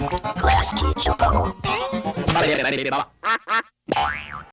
Class teacher bubble.